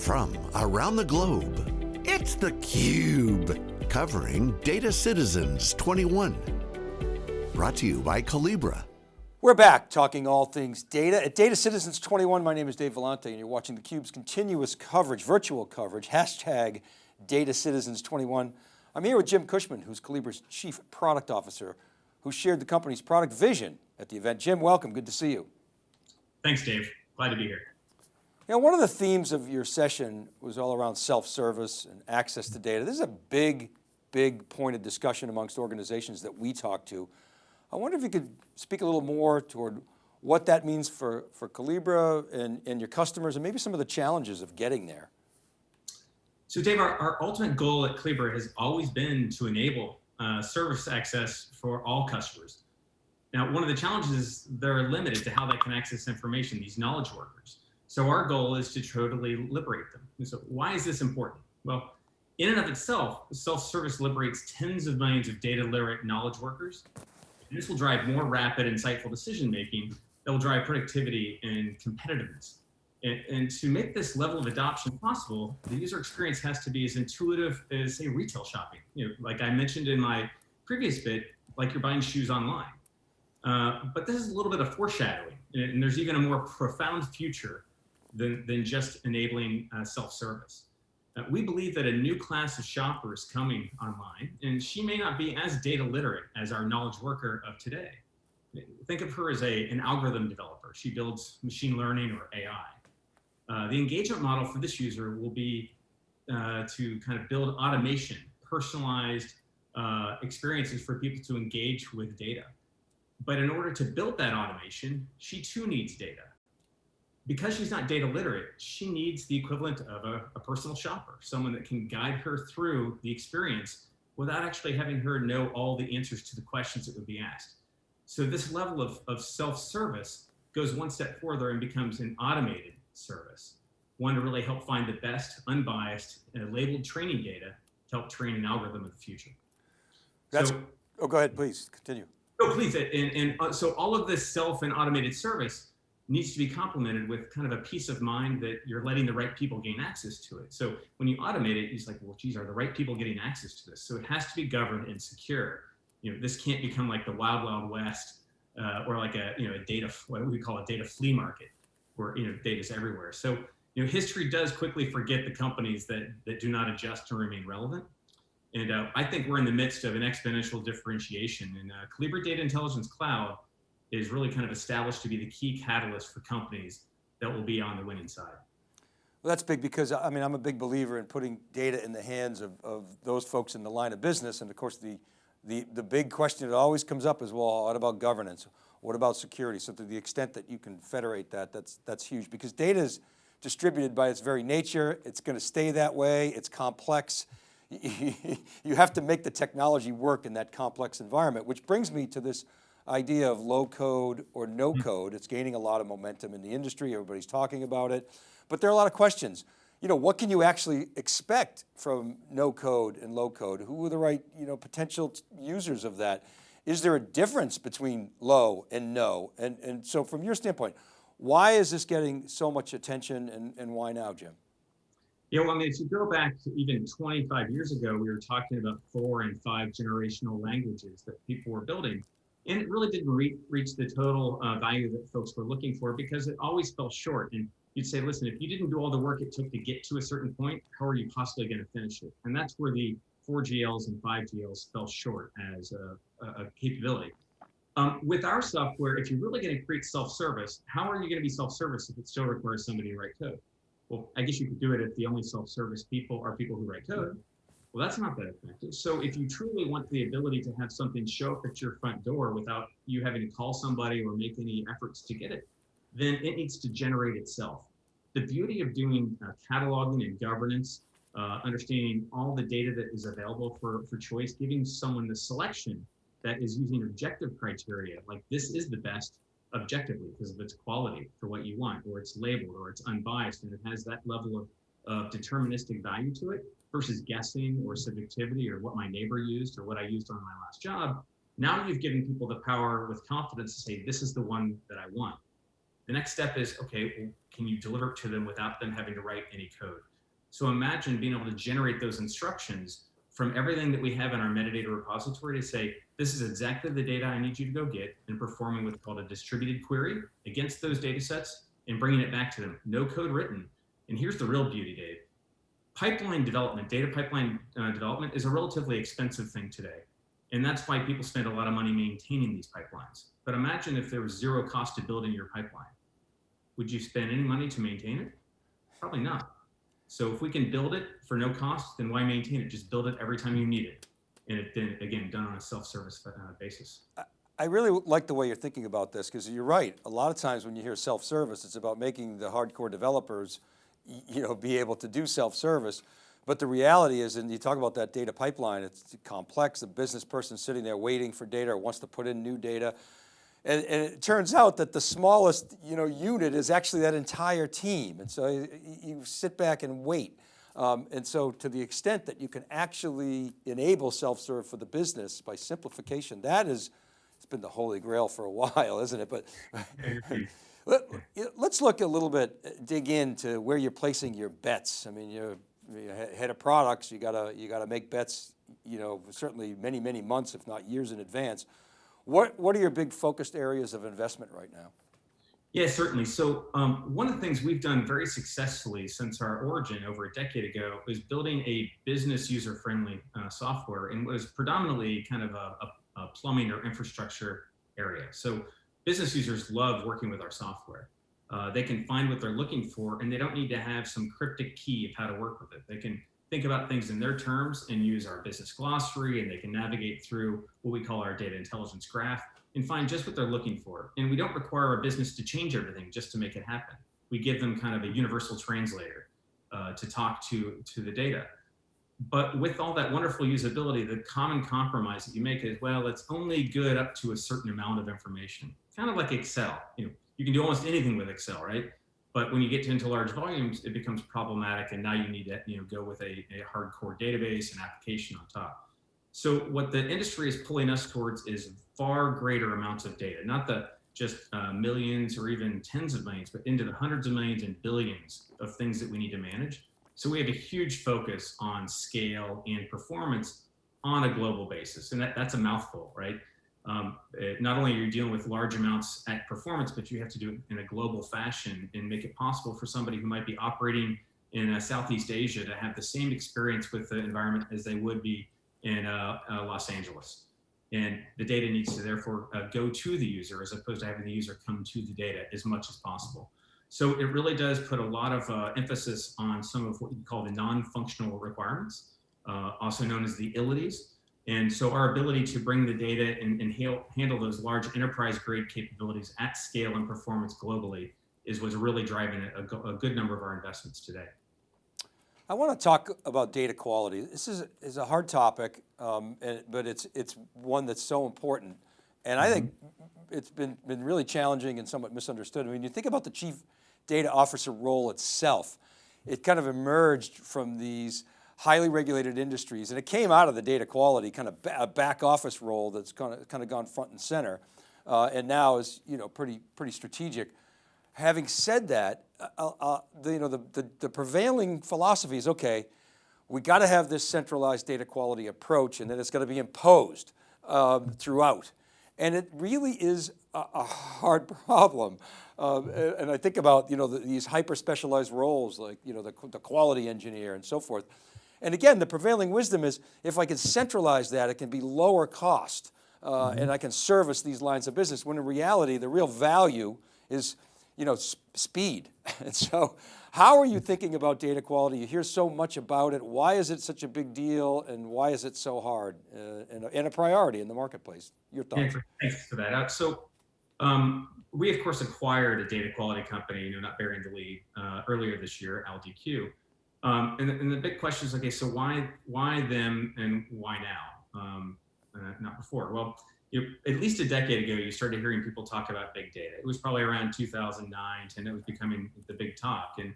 from around the globe, it's theCUBE, covering Data Citizens 21. Brought to you by Collibra. We're back talking all things data. At Data Citizens 21, my name is Dave Vellante and you're watching theCUBE's continuous coverage, virtual coverage, hashtag Data Citizens 21. I'm here with Jim Cushman, who's Collibra's Chief Product Officer, who shared the company's product vision at the event. Jim, welcome, good to see you. Thanks, Dave, glad to be here. You know, one of the themes of your session was all around self-service and access to data. This is a big, big point of discussion amongst organizations that we talk to. I wonder if you could speak a little more toward what that means for, for Collibra and, and your customers and maybe some of the challenges of getting there. So Dave, our, our ultimate goal at Collibra has always been to enable uh, service access for all customers. Now, one of the challenges is they're limited to how they can access information, these knowledge workers. So our goal is to totally liberate them. And so why is this important? Well, in and of itself, self-service liberates tens of millions of data literate knowledge workers. And this will drive more rapid, insightful decision-making that will drive productivity and competitiveness. And, and, to make this level of adoption possible, the user experience has to be as intuitive as say retail shopping. You know, like I mentioned in my previous bit, like you're buying shoes online. Uh, but this is a little bit of foreshadowing, and there's even a more profound future than, than just enabling uh, self-service. Uh, we believe that a new class of shoppers coming online, and she may not be as data literate as our knowledge worker of today. Think of her as a, an algorithm developer. She builds machine learning or AI. Uh, the engagement model for this user will be uh, to kind of build automation, personalized uh, experiences for people to engage with data. But in order to build that automation, she too needs data. Because she's not data literate, she needs the equivalent of a, a personal shopper, someone that can guide her through the experience without actually having her know all the answers to the questions that would be asked. So this level of, of self-service goes one step further and becomes an automated service, one to really help find the best, unbiased, uh, labeled training data to help train an algorithm of the future. That's, so, oh, go ahead, please, continue. No, please, and, and uh, so all of this self and automated service needs to be complemented with kind of a peace of mind that you're letting the right people gain access to it. So when you automate it, it's like, well, geez, are the right people getting access to this? So it has to be governed and secure. You know, this can't become like the wild, wild west uh, or like a, you know, a data, what we call a data flea market where, you know, data's everywhere. So, you know, history does quickly forget the companies that, that do not adjust to remain relevant. And uh, I think we're in the midst of an exponential differentiation and uh, Data Intelligence Cloud is really kind of established to be the key catalyst for companies that will be on the winning side. Well, that's big because I mean, I'm a big believer in putting data in the hands of, of those folks in the line of business. And of course, the, the, the big question that always comes up is, well, what about governance? What about security? So to the extent that you can federate that, that's, that's huge because data is distributed by its very nature. It's going to stay that way. It's complex. you have to make the technology work in that complex environment, which brings me to this idea of low code or no hmm. code. It's gaining a lot of momentum in the industry. Everybody's talking about it, but there are a lot of questions. You know, what can you actually expect from no code and low code? Who are the right, you know, potential users of that? Is there a difference between low and no? And, and so from your standpoint, why is this getting so much attention and, and why now, Jim? Yeah, well, I mean, if you go back to even 25 years ago, we were talking about four and five generational languages that people were building and it really didn't re reach the total uh, value that folks were looking for because it always fell short. And you'd say, listen, if you didn't do all the work it took to get to a certain point, how are you possibly going to finish it? And that's where the 4GLs and 5GLs fell short as a, a, capability. Um, with our software, if you're really going to create self-service, how are you going to be self-service if it still requires somebody to write code? Well, I guess you could do it if the only self-service people are people who write code. Well, that's not that effective. So if you truly want the ability to have something show up at your front door without you having to call somebody or make any efforts to get it, then it needs to generate itself. The beauty of doing uh, cataloging and governance, uh, understanding all the data that is available for, for choice, giving someone the selection that is using objective criteria, like this is the best objectively because of its quality for what you want, or it's labeled, or it's unbiased, and it has that level of, of deterministic value to it, versus guessing or subjectivity or what my neighbor used or what I used on my last job. Now you've given people the power with confidence to say, this is the one that I want. The next step is, okay, well, can you deliver it to them without them having to write any code? So imagine being able to generate those instructions from everything that we have in our metadata repository to say, this is exactly the data I need you to go get and performing what's called a distributed query against those data sets and bringing it back to them. No code written. And here's the real beauty, Dave. Pipeline development, data pipeline uh, development is a relatively expensive thing today. And that's why people spend a lot of money maintaining these pipelines. But imagine if there was zero cost to building your pipeline. Would you spend any money to maintain it? Probably not. So if we can build it for no cost, then why maintain it? Just build it every time you need it. And it then again, done on a self-service uh, basis. I really like the way you're thinking about this because you're right. A lot of times when you hear self-service, it's about making the hardcore developers, you know, be able to do self-service. But the reality is, and you talk about that data pipeline, it's complex. The business person sitting there waiting for data or wants to put in new data. And, and, it turns out that the smallest you know, unit is actually that entire team. And so you, sit back and wait. Um, and so to the extent that you can actually enable self-serve for the business by simplification, that is, it's been the holy grail for a while, isn't it? But let, us look a little bit, dig into where you're placing your bets. I mean, you're, you're head of products, you gotta, you gotta make bets, you know, certainly many, many months, if not years in advance. What, what are your big focused areas of investment right now? Yeah, certainly. So um, one of the things we've done very successfully since our origin over a decade ago is building a business user-friendly uh, software and was predominantly kind of a, a, a, plumbing or infrastructure area. So business users love working with our software. Uh, they can find what they're looking for and they don't need to have some cryptic key of how to work with it. They can think about things in their terms and use our business glossary and they can navigate through what we call our data intelligence graph and find just what they're looking for. And we don't require our business to change everything just to make it happen. We give them kind of a universal translator uh, to talk to, to the data. But with all that wonderful usability, the common compromise that you make is, well, it's only good up to a certain amount of information. Kind of like Excel. You know, you can do almost anything with Excel, right? But when you get to into large volumes, it becomes problematic, and now you need to you know go with a, a hardcore database and application on top. So what the industry is pulling us towards is far greater amounts of data, not the just uh, millions or even tens of millions, but into the hundreds of millions and billions of things that we need to manage. So we have a huge focus on scale and performance on a global basis. And that, that's a mouthful, right? Um, it, not only are you dealing with large amounts at performance, but you have to do it in a global fashion and make it possible for somebody who might be operating in uh, Southeast Asia to have the same experience with the environment as they would be in uh, uh, Los Angeles. And the data needs to therefore uh, go to the user as opposed to having the user come to the data as much as possible. So it really does put a lot of uh, emphasis on some of what you call the non-functional requirements, uh, also known as the ilities. And so our ability to bring the data and, and handle those large enterprise grade capabilities at scale and performance globally is what's really driving a, a, good number of our investments today. I want to talk about data quality. This is, is a hard topic, um, and, but it's, it's one that's so important. And I think mm-hmm. it's been, been really challenging and somewhat misunderstood. I mean, you think about the chief data officer role itself, it kind of emerged from these highly regulated industries, and it came out of the data quality kind of back office role that's kind of, kind of gone front and center, uh, and now is you know pretty pretty strategic. Having said that, uh, uh, uh the, you know the, the, the prevailing philosophy is okay. We got to have this centralized data quality approach, and then it's going to be imposed um, throughout. And it really is a, a hard problem. Um, and I think about you know the, these hyper specialized roles like you know the, the quality engineer and so forth. And again, the prevailing wisdom is if I can centralize that, it can be lower cost uh, mm -hmm. and I can service these lines of business when in reality, the real value is you know, speed. and so how are you thinking about data quality? You hear so much about it. Why is it such a big deal and why is it so hard uh, and, a, and, a, priority in the marketplace? Your thoughts? Thanks for that. Uh, so um, we of course acquired a data quality company, you know, not bearing the lead, uh, earlier this year, OwlDQ. Um, and, and, the big question is, okay, so why why them and why now, um, uh, not before? Well, you, at least a decade ago, you started hearing people talk about big data. It was probably around 2009, 10, it was becoming the big talk. And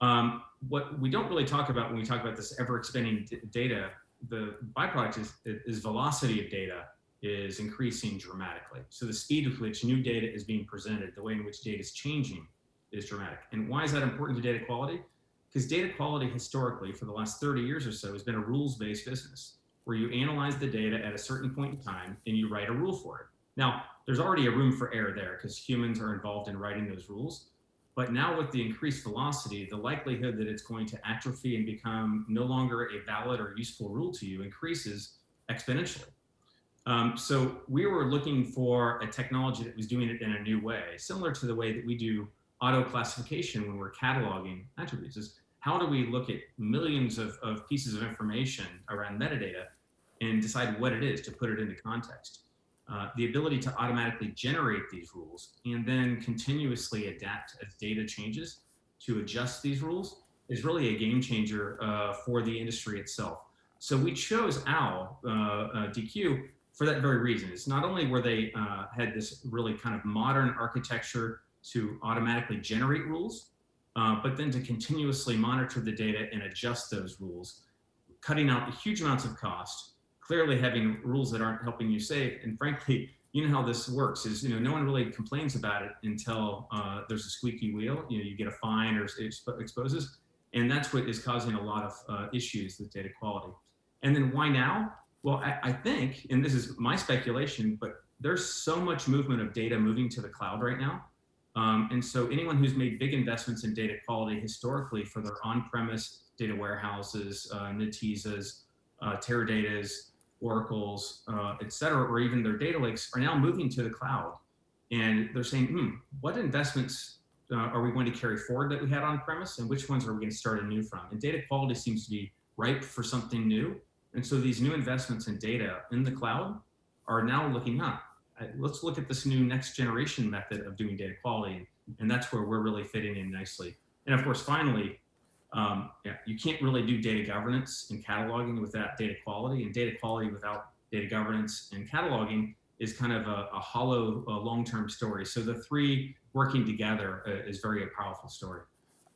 um, what we don't really talk about when we talk about this ever expanding data, the byproduct is, is velocity of data is increasing dramatically. So the speed with which new data is being presented, the way in which data is changing is dramatic. And why is that important to data quality? Because data quality historically for the last 30 years or so has been a rules-based business where you analyze the data at a certain point in time and you write a rule for it. Now, there's already a room for error there because humans are involved in writing those rules. But now with the increased velocity, the likelihood that it's going to atrophy and become no longer a valid or useful rule to you increases exponentially. Um, so we were looking for a technology that was doing it in a new way, similar to the way that we do auto classification when we're cataloging attributes is how do we look at millions of, of pieces of information around metadata and decide what it is to put it into context. Uh, the ability to automatically generate these rules and then continuously adapt as data changes to adjust these rules is really a game changer uh, for the industry itself. So we chose OWL uh, uh DQ for that very reason. It's not only where they uh, had this really kind of modern architecture to automatically generate rules, uh, but then to continuously monitor the data and adjust those rules, cutting out the huge amounts of cost, clearly having rules that aren't helping you save. And frankly, you know how this works is, you know, no one really complains about it until uh, there's a squeaky wheel, you know, you get a fine or it exposes. And that's what is causing a lot of uh, issues with data quality. And then why now? Well, I, I think, and this is my speculation, but there's so much movement of data moving to the cloud right now um, and so anyone who's made big investments in data quality historically for their on-premise data warehouses, uh, Netezas, uh, Teradata's, Oracle's, uh, et cetera, or even their data lakes are now moving to the cloud. And they're saying, hmm, what investments uh, are we going to carry forward that we had on premise and which ones are we going to start anew from? And data quality seems to be ripe for something new. And so these new investments in data in the cloud are now looking up let's look at this new next generation method of doing data quality. And that's where we're really fitting in nicely. And of course, finally, um, yeah, you can't really do data governance and cataloging without data quality and data quality without data governance and cataloging is kind of a, a hollow long-term story. So the three working together uh, is very a powerful story.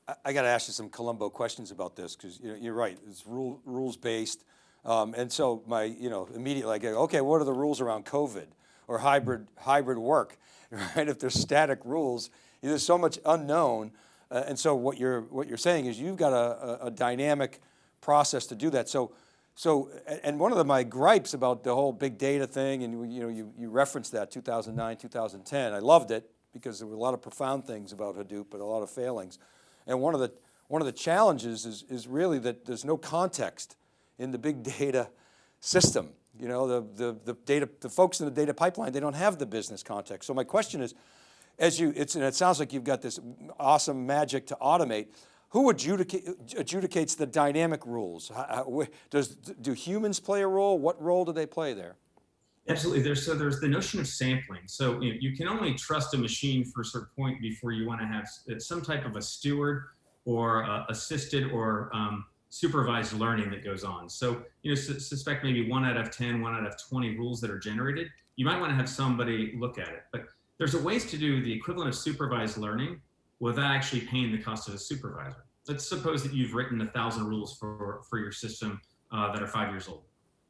I, I got to ask you some Columbo questions about this because you know, you're right, it's rule, rules based. Um, and so my, you know, immediately I go, okay, what are the rules around COVID? Or hybrid, hybrid work, right? If there's static rules, there's so much unknown. Uh, and so what you're, what you're saying is you've got a, a, a dynamic process to do that. So, so, and one of the, my gripes about the whole big data thing, and you know, you, you referenced that 2009, 2010, I loved it because there were a lot of profound things about Hadoop, but a lot of failings. And one of the, one of the challenges is, is really that there's no context in the big data system. You know, the, the, the data, the folks in the data pipeline, they don't have the business context. So my question is, as you, it's, and it sounds like you've got this awesome magic to automate, who adjudicate, adjudicates the dynamic rules? How, does, do humans play a role? What role do they play there? Absolutely. There's so there's the notion of sampling. So you, know, you can only trust a machine for a certain point before you want to have some type of a steward or uh, assisted or um, supervised learning that goes on. So, you know, su suspect maybe one out of 10, one out of 20 rules that are generated, you might want to have somebody look at it. But there's a ways to do the equivalent of supervised learning without actually paying the cost of a supervisor. Let's suppose that you've written a thousand rules for, for your system uh, that are five years old.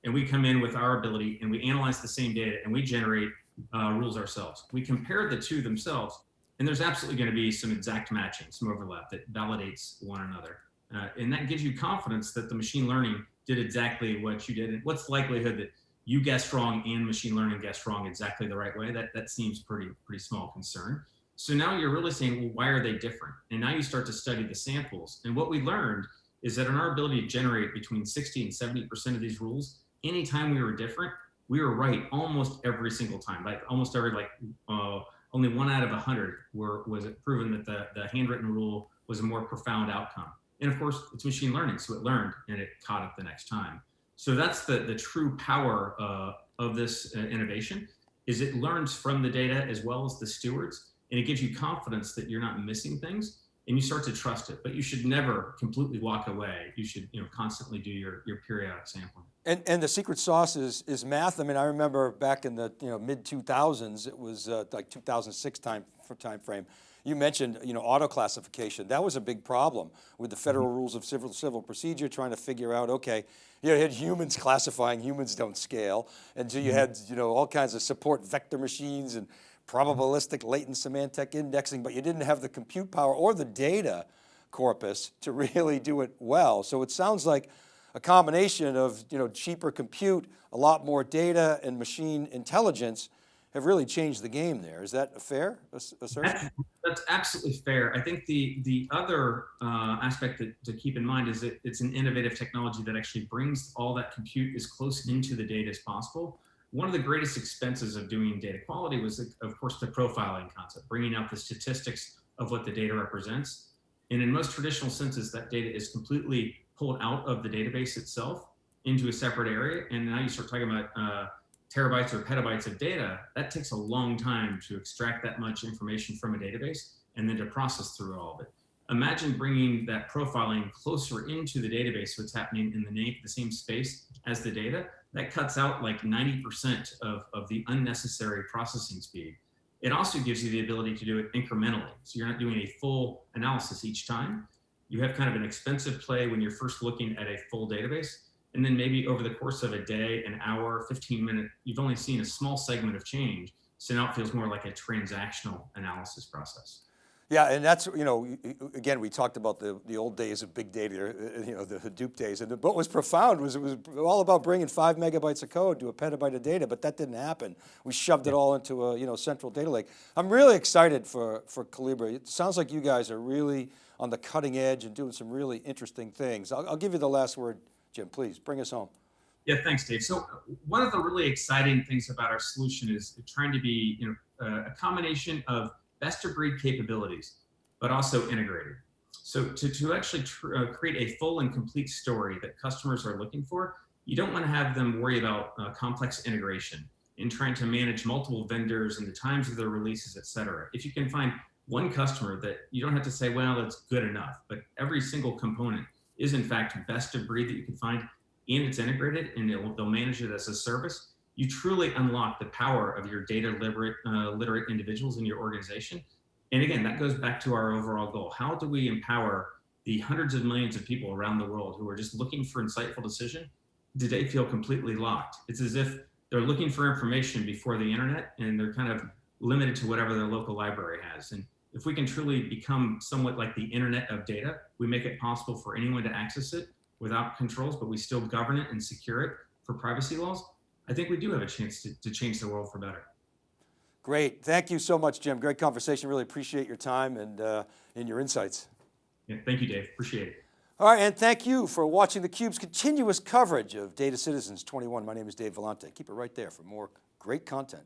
And we come in with our ability and we analyze the same data and we generate uh, rules ourselves. We compare the two themselves and there's absolutely going to be some exact matching, some overlap that validates one another. Uh, and that gives you confidence that the machine learning did exactly what you did. And what's the likelihood that you guessed wrong and machine learning guessed wrong exactly the right way? That, that seems pretty, pretty small concern. So now you're really saying, well, why are they different? And now you start to study the samples. And what we learned is that in our ability to generate between 60 and 70% of these rules, anytime we were different, we were right almost every single time. Like almost every, like uh, only one out of a hundred were was it proven that the, the handwritten rule was a more profound outcome. And of course, it's machine learning, so it learned and it caught up the next time. So that's the, the true power uh, of this uh, innovation, is it learns from the data as well as the stewards, and it gives you confidence that you're not missing things, and you start to trust it. But you should never completely walk away. You should you know, constantly do your, your periodic sampling. And, and the secret sauce is, is math. I mean, I remember back in the you know, mid 2000s, it was uh, like 2006 time, time frame You mentioned, you know, auto classification. That was a big problem with the federal mm-hmm. rules of civil, civil procedure, trying to figure out, okay, you had humans classifying, humans don't scale. And so you mm-hmm. had, you know, all kinds of support vector machines and probabilistic latent semantic indexing, but you didn't have the compute power or the data corpus to really do it well. So it sounds like a combination of you know, cheaper compute, a lot more data and machine intelligence have really changed the game there. Is that a fair assertion? That's absolutely fair. I think the, the other uh, aspect that, to keep in mind is that it's an innovative technology that actually brings all that compute as close into the data as possible. One of the greatest expenses of doing data quality was, of course, the profiling concept, bringing out the statistics of what the data represents. And in most traditional senses, that data is completely pulled out of the database itself into a separate area. And now you start talking about uh, terabytes or petabytes of data. That takes a long time to extract that much information from a database and then to process through all of it. Imagine bringing that profiling closer into the database, what's happening in the, the same space as the data. That cuts out like 90% of, of the unnecessary processing speed. It also gives you the ability to do it incrementally. So you're not doing a full analysis each time you have kind of an expensive play when you're first looking at a full database. And then maybe over the course of a day, an hour, 15 minutes, you've only seen a small segment of change. So now it feels more like a transactional analysis process. Yeah, and that's, you know, again, we talked about the, the old days of big data, uh, you know, the Hadoop days. And what was profound was it was all about bringing five megabytes of code to a petabyte of data, but that didn't happen. We shoved it all into a, you know, central data lake. I'm really excited for, for Collibra. It sounds like you guys are really on the cutting edge and doing some really interesting things. I'll, I'll give you the last word, Jim, please bring us home. Yeah, thanks, Dave. So one of the really exciting things about our solution is trying to be you know, a combination of best of breed capabilities, but also integrated. So to, to actually uh, create a full and complete story that customers are looking for, you don't want to have them worry about uh, complex integration in trying to manage multiple vendors and the times of their releases, et cetera. If you can find one customer that you don't have to say, well, that's good enough, but every single component is in fact best of breed that you can find and it's integrated and they'll manage it as a service, you truly unlock the power of your data literate, uh, literate individuals in your organization. And again, that goes back to our overall goal. How do we empower the hundreds of millions of people around the world who are just looking for insightful decision? Do they feel completely locked? It's as if they're looking for information before the internet and they're kind of limited to whatever their local library has. And if we can truly become somewhat like the internet of data, we make it possible for anyone to access it without controls, but we still govern it and secure it for privacy laws, I think we do have a chance to, to change the world for better. Great, thank you so much, Jim. Great conversation, really appreciate your time and, uh, and your insights. Yeah, thank you, Dave, appreciate it. All right, and thank you for watching theCUBE's continuous coverage of Data Citizens 21. My name is Dave Vellante. Keep it right there for more great content.